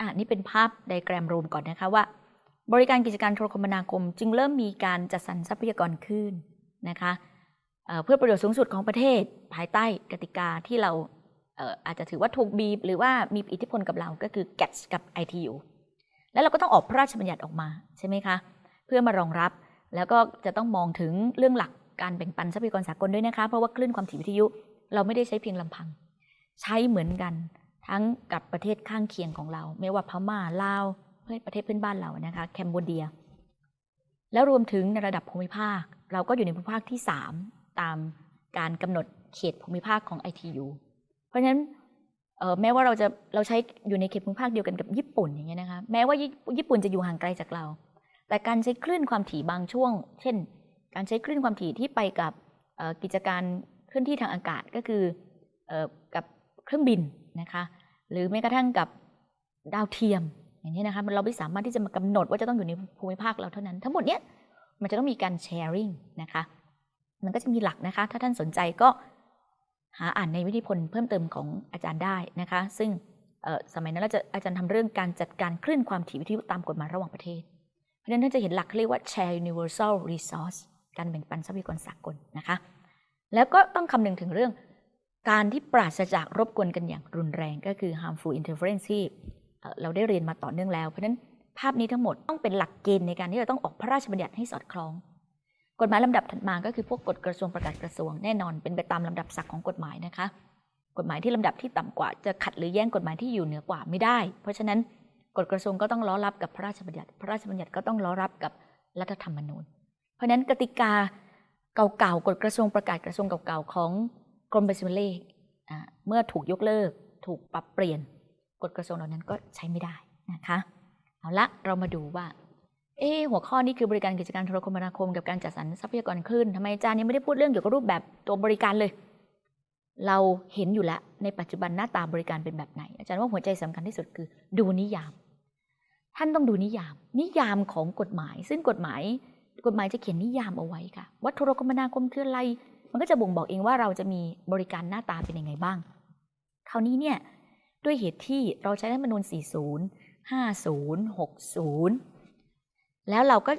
อะนี่เป็นภาพไดแกรมรวมก่อนนะคะว่า บริการกิจการโทรคมนาคม จึงเริ่มมีการจัดสรรทรัพยากรขึ้นนะคะเเพื่อประโยชน์สูงสุดของประเทศภายใต้กติกาที่เราเอออาจจะถือว่าถูกบีบ หรือว่ามีอิทธิพลกับเราก็คือ GATS กับ ITU แล้วเราก็ต้องออกพระราชบัญญัติออกมาใช่ไหมคะ เพื่อมารองรับแล้วก็จะต้องมองถึงเรื่องหลักการแบ่งปันทรัพยากรสากลด้วยนะคะ เพราะว่าคลื่นความถี่วิทยุ เราไม่ได้ใช้เพียงลำพัง ใช้เหมือนกัน ทั้งกับประเทศข้างเคียงของเรา ไม่ว่าพม่าลาวเพื่อประเทศเพื่อนบ้านเรานะคะแคนเบเดีย แล้วรวมถึงในระดับภูมิภาค เราก็อยู่ในภูมิภาคที่ 3 ตามการกำหนดเขตภูมิภาคของ ITU เพราะฉะนั้นแม้ว่าเราจะเราใช้อยู่ในเขตภูมิภาคเดียวกันกับญี่ปุ่นอย่างเงี้ยนะคะแม้ว่าญี่ปุ่นจะอยู่ห่างไกลจากเรา แต่การใช้คลื่นความถี่บางช่วง เช่น การใช้คลื่นความถี่ที่ไปกับกิจการเคลื่อนที่ทางอากาศก็คืออกับเครื่องบินนะคะ หรือแม้กระทั่งกับดาวเทียม อย่างนี้นะคะเราไม่สามารถที่จะมากำหนดว่าจะต้องอยู่ในภูมิภาคเราเท่านั้น ทั้งหมดเนี้ยมันจะต้องมีการแชร์ริงนะคะมันก็จะมีหลักนะคะ ถ้าท่านสนใจก็หาอ่านในวิธีพลเพิ่มเติมของอาจารย์ได้นะคะ ซึ่งสมัยนั้นเราจะอาจารย์ทำเรื่องการจัดการคลื่นความถี่วิทยุตามกฎหมายระหว่างประเทศ เพราะฉะนั้นท่านจะเห็นหลักเรียกว่า share universal resource การแบ่งปันทรัพยากรสากลนะคะ แล้วก็ต้องคำนึงถึงเรื่อง การที่ปราศจากรบกวนกันอย่างรุนแรงก็คือ harmful interference ที่เราได้เรียนมาต่อเนื่องแล้ว เพราะฉะนั้นภาพนี้ทั้งหมดต้องเป็นหลักเกณฑ์ในการที่เราต้องออกพระราชบัญญัติให้สอดคล้อง กฎหมายลำดับถัดมาก็คือพวกกฎกระทรวงประกาศกระทรวงแน่นอนเป็นไปตามลำดับศักดิ์ของกฎหมายนะคะ กฎหมายที่ลำดับที่ต่ำกว่าจะขัดหรือแย่งกฎหมายที่อยู่เหนือกว่าไม่ได้ เพราะฉะนั้นกฎกระทรวงก็ต้องล้อรับกับพระราชบัญญัติ พระราชบัญญัติก็ต้องล้อรับกับรัฐธรรมนูญ เพราะฉะนั้นกติกาเก่าๆกฎกระทรวงประกาศกระทรวงเก่าๆของ กรมบัญชีเลขเมื่อถูกยกเลิก ถูกปรับเปลี่ยนกฎกระทรวงเหล่านั้นก็ใช้ไม่ได้นะคะเอาละเรามาดูว่าเอหัวข้อนี้คือบริการกิจการโทรคมนาคมกับการจัดสรรทรัพยากรคลื่นทำไมอาจารย์ยังไม่ได้พูดเรื่องเกี่ยวกับรูปแบบตัวบริการเลย เราเห็นอยู่แล้วในปัจจุบันหน้าตาบริการเป็นแบบไหน อาจารย์ว่าหัวใจสำคัญที่สุดคือ ดูนิยาม ท่านต้องดูนิยาม นิยามของกฎหมาย ซึ่งกฎหมาย กฎหมายจะเขียนนิยามเอาไว้ค่ะว่าโทรคมนาคมคืออะไร มันก็จะบ่งบอกเองว่าเราจะมีบริการหน้าตาเป็นยังไงบ้าง คราวนี้เนี่ยด้วยเหตุที่เราใช้รัฐธรรมนูญ40 50 60 แล้วเราก็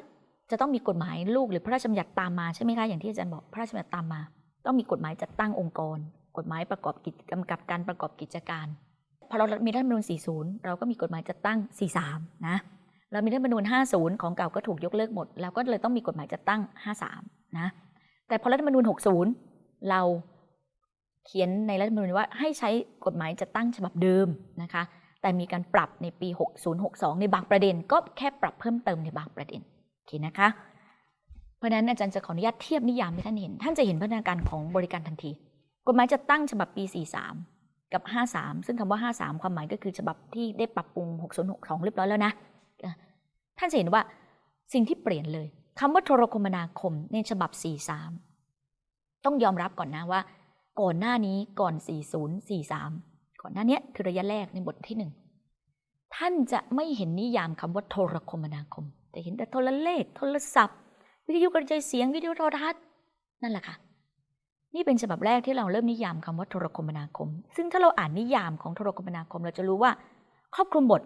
จะต้องมีกฎหมายลูกหรือพระราชบัญญัติตามมาใช่ไหมคะอย่างที่อาจารย์บอกพระราชบัญญัติตามมา ต้องมีกฎหมายจัดตั้งองค์กร กฎหมายประกอบกิจกำกับการประกอบกิจการพอเรามีรัฐธรรมนูญ40 เราก็มีกฎหมายจัดตั้ง 43 นะ เรามีรัฐธรรมนูญ50 ของเก่าก็ถูกยกเลิกหมดเราก็เลยต้องมีกฎหมายจัดตั้ง 53 นะ แต่พอรัฐธรรมนูญ60 เราเขียนในรัฐธรรมนูญว่าให้ใช้กฎหมายจัดตั้งฉบับเดิมนะคะ แต่มีการปรับในปี 6062 ในบางประเด็น ก็แค่ปรับเพิ่มเติมในบางประเด็นโอเคนะคะ เพราะฉะนั้นอาจารย์จะขออนุญาตเทียบนิยามให้ท่านเห็น ท่านจะเห็นพัฒนาการของบริการทันที กฎหมายจัดตั้งฉบับปี 43 กับ 53 ซึ่งคำว่า 53 ความหมายก็คือฉบับที่ได้ปรับปรุง 6062 เรียบร้อยแล้วนะ ท่านจะเห็นว่าสิ่งที่เปลี่ยนเลย คำว่าโทรคมนาคมในฉบับ 43 ต้องยอมรับก่อนนะว่า ก่อนหน้านี้ก่อน 4043 ก่อนหน้านี้คือระยะแรกในบทที่หนึ่งท่านจะไม่เห็นนิยามคำว่าโทรคมนาคม แต่เห็นแต่โทรเลข โทรศัพท์ วิทยุกระจายเสียงวิทยุโทรทัศน์นั่นแหละค่ะ นี่เป็นฉบับแรกที่เราเริ่มนิยามคำว่าโทรคมนาคม ซึ่งถ้าเราอ่านนิยามของโทรคมนาคมเราจะรู้ว่า ครอบคลุมบท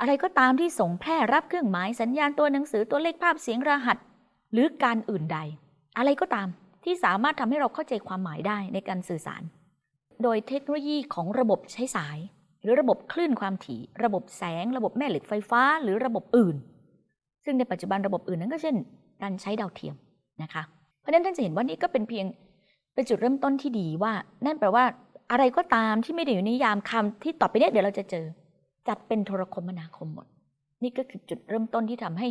อะไรก็ตามที่ส่งแพร่รับเครื่องหมายสัญญาณตัวหนังสือตัวเลขภาพเสียงรหัส หรือการอื่นใด อะไรก็ตามที่สามารถทำให้เราเข้าใจความหมายได้ในการสื่อสาร โดยเทคโนโลยีของระบบใช้สาย หรือระบบคลื่นความถี่ ระบบแสง ระบบแม่เหล็กไฟฟ้า หรือระบบอื่น ซึ่งในปัจจุบันระบบอื่นนั้นก็เช่น การใช้ดาวเทียมนะคะ เพราะฉะนั้นท่านจะเห็นว่านี่ก็เป็นเพียงเป็นจุดเริ่มต้นที่ดีว่า นั่นแปลว่าอะไรก็ตามที่ไม่ได้อยู่ในนิยามคำที่ต่อไปเนี้ยเดี๋ยวเราจะเจอ จัดเป็นโทรคมนาคมหมด นี่ก็คือจุดเริ่มต้นที่ทำให้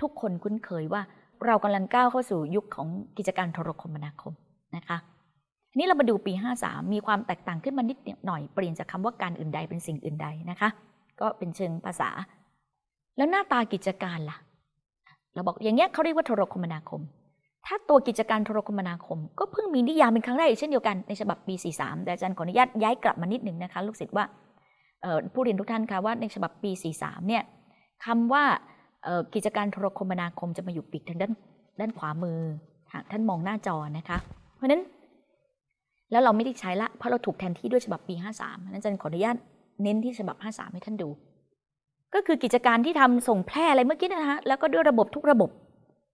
ทุกคนคุ้นเคยว่า เรากำลังก้าวเข้าสู่ยุคของกิจการโทรคมนาคมนะคะนี้เรามาดูปี 53 มีความแตกต่างขึ้นมานิดหน่อยเปลี่ยนจากคำว่าการอื่นใดเป็นสิ่งอื่นใดนะคะ ก็เป็นเชิงภาษา แล้วหน้าตากิจการล่ะ เราบอกอย่างเงี้ยเขาเรียกว่าโทรคมนาคม ถ้าตัวกิจการโทรคมนาคม ก็เพิ่งมีนิยามเป็นครั้งแรกอีกเช่นเดียวกันในฉบับปี 43 แต่อาจารย์ขออนุญาตย้ายกลับมานิดหนึ่งนะคะ ลูกศิษย์ว่า ผู้เรียนทุกท่านคะว่าในฉบับปี 43 เนี่ยคำว่ากิจการโทรคมนาคมจะมาอยู่ปีกทางด้านด้านขวามือท่านมองหน้าจอนะคะ เพราะนั้น แล้วเราไม่ได้ใช้ละเพราะเราถูกแทนที่ด้วยฉบับปี 53นั้นอาจารย์ขออนุญาตเน้นที่ฉบับ 53 ให้ท่านดู ก็คือกิจการที่ทำส่งแพร่อะไรเมื่อกี้นะฮะแล้วก็ด้วยระบบทุกระบบ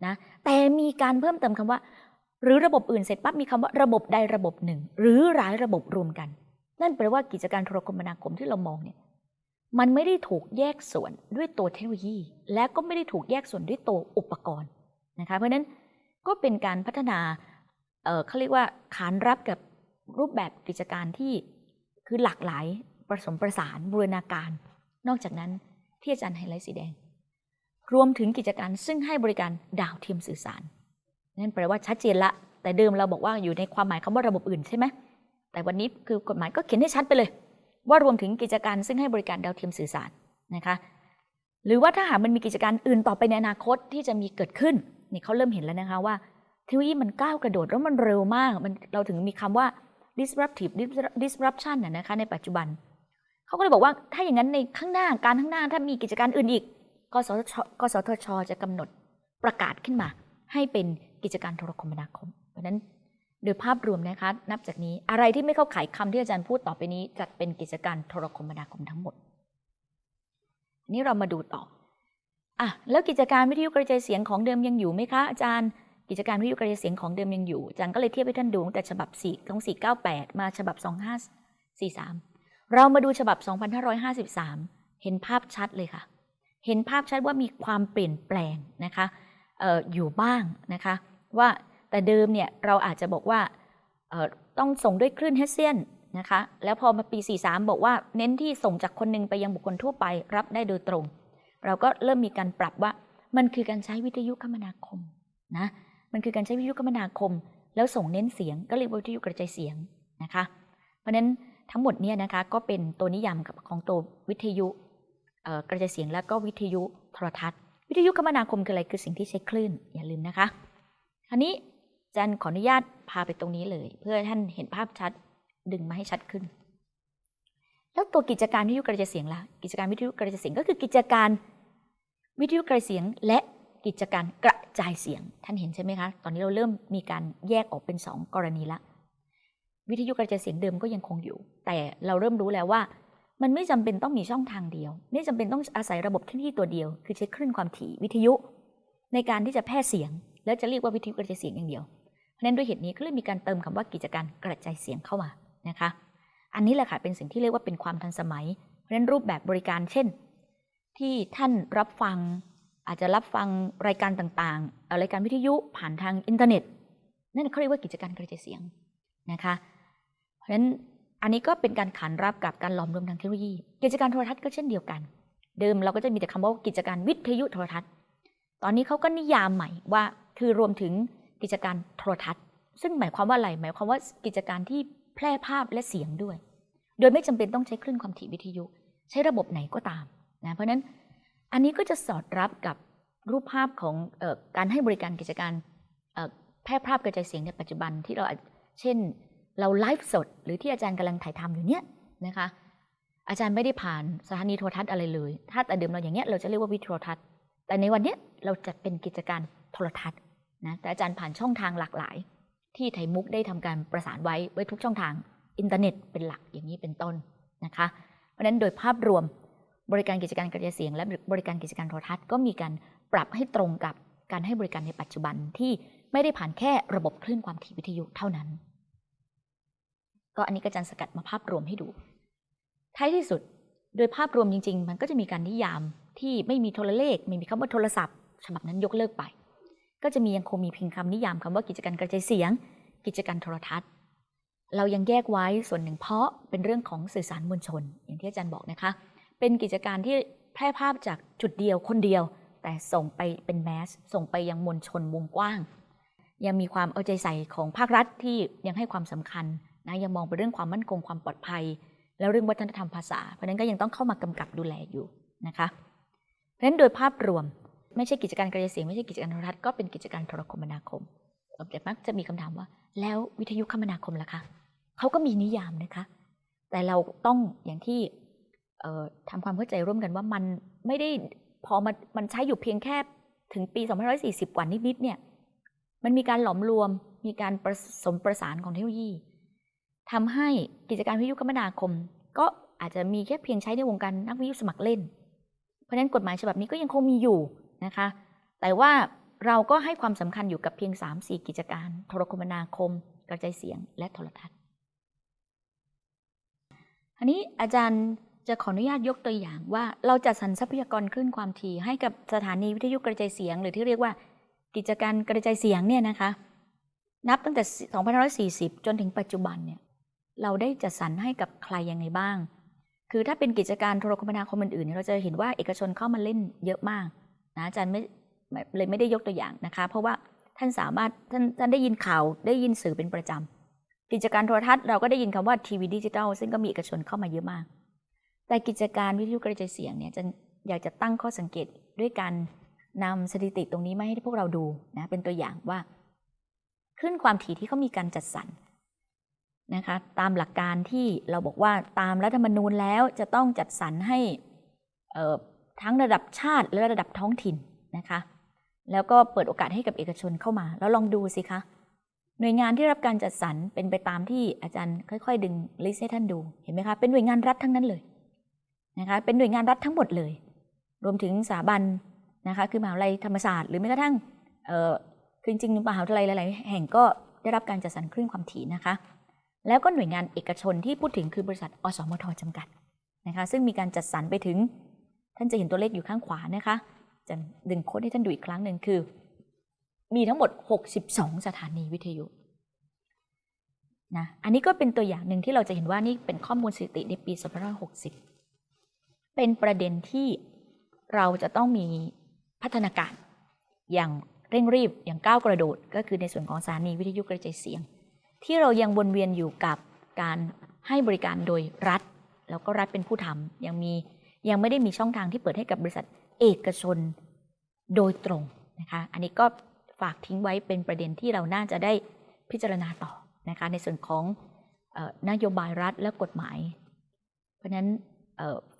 นะแต่มีการเพิ่มเติมคำว่า หรือระบบอื่นเสร็จปั๊บมีคำว่าระบบใดระบบหนึ่ง หรือหลายระบบรวมกัน นั่นแปลว่ากิจการโทรคมนาคมที่เรามองเนี่ยมันไม่ได้ถูกแยกส่วนด้วยตัวเทคโนโลยี และก็ไม่ได้ถูกแยกส่วนด้วยตัวอุปกรณ์นะคะเพราะนั้นก็เป็นการพัฒนาเเขาเรียกว่าขานรับกับรูปแบบกิจการที่คือหลากหลายผสมประสานบูรณาการ นอกจากนั้นที่อาจารย์ไฮไลท์สีแดง รวมถึงกิจการซึ่งให้บริการดาวเทียมสื่อสาร นั่นแปลว่าชัดเจนละ แต่เดิมเราบอกว่าอยู่ในความหมายคำว่าระบบอื่นใช่ไหม แต่วันนี้คือกฎหมายก็เขียนให้ชัดไปเลย ว่ารวมถึงกิจการซึ่งให้บริการดาวเทียมสื่อสารนะคะหรือว่าถ้าหากมันมีกิจการอื่นต่อไปในอนาคตที่จะมีเกิดขึ้นนี่เขาเริ่มเห็นแล้วนะคะว่าเทคโนโลยีมันก้าวกระโดดแล้วมันเร็วมากมันเราถึงมีคำว่า disruptive disruption นะคะในปัจจุบัน เขาก็เลยบอกว่าถ้าอย่างนั้นในข้างหน้าการข้างหน้าถ้ามีกิจการอื่นอีกกสทชกสทชจะกำหนดประกาศขึ้นมา ให้เป็นกิจการโทรคมนาคม เพราะนั้น โดยภาพรวมนะคะ นับจากนี้อะไรที่ไม่เข้าข่ายคำที่อาจารย์พูดต่อไปนี้ จัดเป็นกิจการโทรคมนาคมทั้งหมด นี้เรามาดูต่ออะแล้วกิจการวิทยุกระจายเสียงของเดิมยังอยู่ไหมคะอาจารย์ กิจการวิทยุกระจายเสียงของเดิมยังอยู่อาจารย์ก็เลยเทียบให้ท่านดูแต่ฉบับ4ของ498 มาฉบับ 2543 เรามาดูฉบับ 2553 เห็นภาพชัดเลยค่ะ เห็นภาพชัดว่ามีความเปลี่ยนแปลงนะคะอออยู่บ้างนะคะว่า แต่เดิมเนี่ยเราอาจจะบอกว่าต้องส่งด้วยคลื่นเฮสเซียนนะคะ แล้วพอมาปี 43 บอกว่าเน้นที่ส่งจากคนหนึ่งไปยังบุคคลทั่วไปรับได้โดยตรง เราก็เริ่มมีการปรับว่ามันคือการใช้วิทยุคมนาคมนะ มันคือการใช้วิทยุคมนาคม แล้วส่งเน้นเสียงก็เรียกว่าวิทยุกระจายเสียงนะคะ เพราะฉะนั้นทั้งหมดเนี่ยนะคะก็เป็นตัวนิยามของตัววิทยุกระจายเสียงแล้วก็วิทยุโทรทัศน์ วิทยุคมนาคมคืออะไรคือสิ่งที่ใช้คลื่นอย่าลืมนะคะคราวนี้ จันขออนุญาตพาไปตรงนี้เลย เพื่อท่านเห็นภาพชัดดึงมาให้ชัดขึ้น แล้วตัวกิจการวิทยุกระจายเสียงล่ะกิจการวิทยุกระจายเสียงก็คือกิจการวิทยุกระจายเสียง และกิจการกระจายเสียง ท่านเห็นใช่ไหมคะ ตอนนี้เราเริ่มมีการแยกออกเป็นสองกรณีละ วิทยุกระจายเสียงเดิมก็ยังคงอยู่ แต่เราเริ่มรู้แล้วว่า มันไม่จำเป็นต้องมีช่องทางเดียว ไม่จำเป็นต้องอาศัยระบบที่ตัวเดียว คือใช้คลื่นความถี่วิทยุ ในการที่จะแพร่เสียง แล้วจะเรียกว่าวิทยุกระจายเสียงอย่างเดียว นั้นด้วยเหตุนี้ก็เลยมีการเติมคำว่ากิจการกระจายเสียงเข้ามานะคะ อันนี้แหละค่ะเป็นสิ่งที่เรียกว่าเป็นความทันสมัย เพราะนั้นรูปแบบบริการเช่น ที่ท่านรับฟังอาจจะรับฟังรายการต่างๆรายการวิทยุผ่านทางอินเทอร์เน็ต นั่นเขาเรียกว่ากิจการกระจายเสียงนะคะ เพราะฉะนั้นอันนี้ก็เป็นการขานรับกับการหลอมรวมทางเทคโนโลยี กิจการโทรทัศน์ก็เช่นเดียวกัน เดิมเราก็จะมีแต่คำว่ากิจการวิทยุโทรทัศน์ ตอนนี้เขาก็นิยามใหม่ว่าคือรวมถึง กิจการโทรทัศน์ ซึ่งหมายความว่าอะไร หมายความว่ากิจการที่แพร่ภาพและเสียงด้วย โดยไม่จำเป็นต้องใช้คลื่นความถี่วิทยุ ใช้ระบบไหนก็ตามนะเพราะนั้นอันนี้ก็จะสอดรับกับรูปภาพของอการให้บริการกิจการแพร่ภาพกระจายเสียงในปัจจุบันที่เราเช่น เราไลฟ์สด หรือที่อาจารย์กำลังถ่ายทำอยู่เนี้ยนะคะอาจารย์ไม่ได้ผ่านสถานีโทรทัศน์อะไรเลย ถ้าแต่เดิมเราอย่างเงี้ยเราจะเรียกว่าวิทยโทรทัศน์ แต่ในวันเนี้ยเราจัดเป็นกิจการโทรทัศน์ นะแต่อาจารย์ผ่านช่องทางหลากหลาย ที่ไทยมุกได้ทำการประสานไว้ไว้ทุกช่องทางอินเทอร์เน็ตเป็นหลักอย่างนี้เป็นต้นนะคะ เพราะฉะนั้นโดยภาพรวมบริการกิจการกระจายเสียง และบริการกิจการโทรทัศน์ก็มีการปรับให้ตรงกับการให้บริการในปัจจุบันที่ไม่ได้ผ่านแค่ระบบคลื่นความถี่วิทยุเท่านั้น ก็อันนี้ก็จะสกัดมาภาพรวมให้ดู ท้ายที่สุดโดยภาพรวมจริง ๆ มันก็จะมีการนิยามที่ไม่มีโทรเลข ไม่มีคำว่าโทรศัพท์ ฉบับนั้นยกเลิกไป ก็จะมียังคงมีเพียงคำนิยามคำว่ากิจการกระจายเสียง กิจการโทรทัศน์ เรายังแยกไว้ส่วนหนึ่งเพราะเป็นเรื่องของสื่อสารมวลชน อย่างที่อาจารย์บอกนะคะ เป็นกิจการที่แพร่ภาพจากจุดเดียวคนเดียว แต่ส่งไปเป็นแมสส่งไปยังมวลชนวงกว้าง ยังมีความเอาใจใส่ของภาครัฐที่ยังให้ความสำคัญนะยังมองไปเรื่องความมั่นคงความปลอดภัย แล้วเรื่องวัฒนธรรมภาษา เพราะนั้นก็ยังต้องเข้ามากำกับดูแลอยู่นะคะเพราะฉะนั้นโดยภาพรวม ไม่ใช่กิจการกระจายเสียงไม่ใช่กิจการโทรทัศน์ก็เป็นกิจการโทรคมนาคมแต่มักจะมีคำถามว่า แล้ววิทยุคมนาคมล่ะคะเขาก็มีนิยามนะคะ แต่เราต้องอย่างที่ทำความเข้าใจร่วมกันว่ามันไม่ได้พอมันมันใช้อยู่เพียงแค่ถึงปี 2540 กว่านิดๆเนี่ย มันมีการหลอมรวม มีการผสมประสานของเทคโนโลยีทำให้กิจการวิทยุคมนาคม ก็อาจจะมีแค่เพียงใช้ในวงการนักวิทยุสมัครเล่นผราะฉะนั้นกฎหมายฉบับนี้ก็ยังคงมีอยู่ นะคะ แต่ว่าเราก็ให้ความสำคัญอยู่กับเพียง 3-4 กิจการ โทรคมนาคม กระจายเสียง และโทรทัศน์อันนี้อาจารย์จะขออนุญาตยกตัวอย่างว่าเราจัดสรรทรัพยากรคลื่นความถี่ให้กับสถานีวิทยุกระจายเสียง หรือที่เรียกว่ากิจการกระจายเสียงเนี่ยนะคะ นับตั้งแต่ 2540 จนถึงปัจจุบันเนี่ยเราได้จัดสรรให้กับใครยังไงบ้าง คือถ้าเป็นกิจการโทรคมนาคมอื่นๆเราจะเห็นว่าเอกชนเข้ามาเล่นเยอะมาก นะอาจารย์ไม่เลยไม่ได้ยกตัวอย่างนะคะ เพราะว่าท่านสามารถท่านท่านได้ยินข่าวได้ยินสื่อเป็นประจำกิจการโทรทัศน์เราก็ได้ยินคำว่าทีวีดิจิทัลซึ่งก็มีเอกชนเข้ามาเยอะมาก แต่กิจการวิทยุกระจายเสียงเนี่ยจะอยากจะตั้งข้อสังเกตด้วยการนำสถิติตรงนี้มาให้พวกเราดูนะเป็นตัวอย่างว่า ขึ้นความถี่ที่เขามีการจัดสรรนะคะตามหลักการที่เราบอกว่าตามรัฐธรรมนูญแล้วจะต้องจัดสรรให้ ทั้งระดับชาติและระดับท้องถิ่นนะคะแล้วก็เปิดโอกาสให้กับเอกชนเข้ามา แล้วลองดูสิคะ หน่วยงานที่รับการจัดสรรเป็นไปตามที่อาจารย์ค่อย ๆ ดึงลิสต์ให้ท่านดูเห็นไหมคะเป็นหน่วยงานรัฐทั้งนั้นเลยนะคะเป็นหน่วยงานรัฐทั้งหมดเลย รวมถึงสถาบันนะคะคือมหาวิทยาลัยธรรมศาสตร์หรือแม้กระทั่งคือจริงๆมหาวิทยาลัยหลายๆแห่งก็ได้รับการจัดสรรคลื่นความถี่นะคะ แล้วก็หน่วยงานเอกชนที่พูดถึงคือบริษัทอสมทจำกัดนะคะซึ่งมีการจัดสรรไปถึง ท่านจะเห็นตัวเลขอยู่ข้างขวานะคะ จะดึงโค้ดให้ท่านดูอีกครั้งหนึ่งคือ มีทั้งหมด 62 สถานีวิทยุนะอันนี้ก็เป็นตัวอย่างหนึ่งที่เราจะเห็นว่านี่เป็นข้อมูลสถิติในปี2560 เป็นประเด็นที่เราจะต้องมีพัฒนาการอย่างเร่งรีบอย่างก้าวกระโดด ก็คือในส่วนของสถานีวิทยุกระจายเสียง ที่เรายังวนเวียนอยู่กับการให้บริการโดยรัฐ แล้วก็รัฐเป็นผู้ทำยังมี ยังไม่ได้มีช่องทางที่เปิดให้กับบริษัทเอกชนโดยตรงนะคะ อันนี้ก็ฝากทิ้งไว้เป็นประเด็นที่เราน่าจะได้พิจารณาต่อนะคะในส่วนของนโยบายรัฐและกฎหมาย เพราะฉะนั้น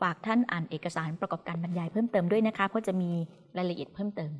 ฝากท่านอ่านเอกสารประกอบการบรรยายเพิ่มเติมด้วยนะคะ เพราะจะมีรายละเอียดเพิ่มเติม